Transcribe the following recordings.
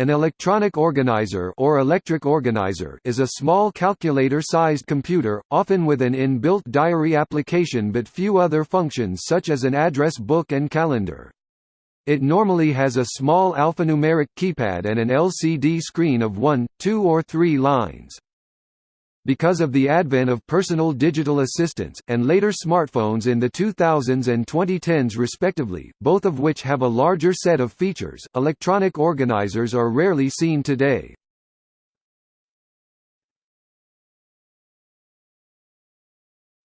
An electronic organizer or electric organizer is a small calculator-sized computer, often with an inbuilt diary application but few other functions such as an address book and calendar. It normally has a small alphanumeric keypad and an LCD screen of 1, 2 or 3 lines. Because of the advent of personal digital assistants, and later smartphones in the 2000s and 2010s respectively, both of which have a larger set of features, electronic organizers are rarely seen today.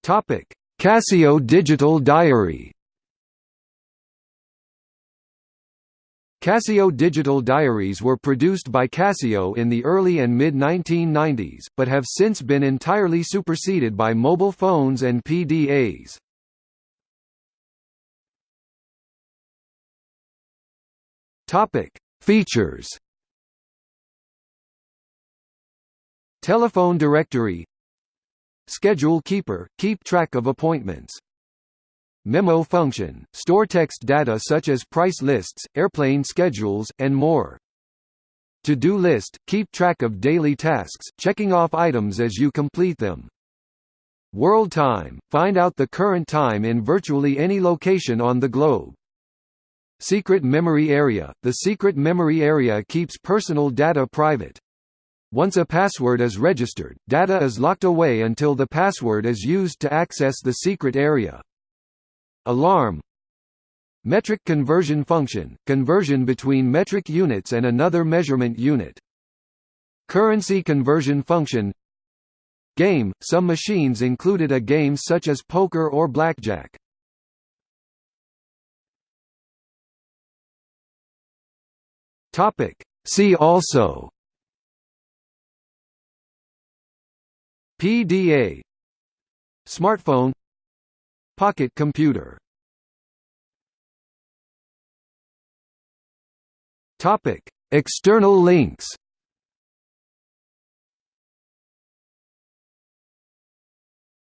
Casio Digital Diary Casio digital diaries were produced by Casio in the early and mid-1990s, but have since been entirely superseded by mobile phones and PDAs. Features. Telephone directory. Schedule keeper – keep track of appointments Memo function, store text data such as price lists, airplane schedules, and more. To-do list, keep track of daily tasks, checking off items as you complete them. World time, find out the current time in virtually any location on the globe. Secret memory area, the secret memory area keeps personal data private. Once a password is registered, data is locked away until the password is used to access the secret area. Alarm. Metric conversion function, conversion between metric units and another measurement unit. Currency conversion function. Game – Some machines included a game such as poker or blackjack. topic. See also. PDA Smartphone. Pocket computer External links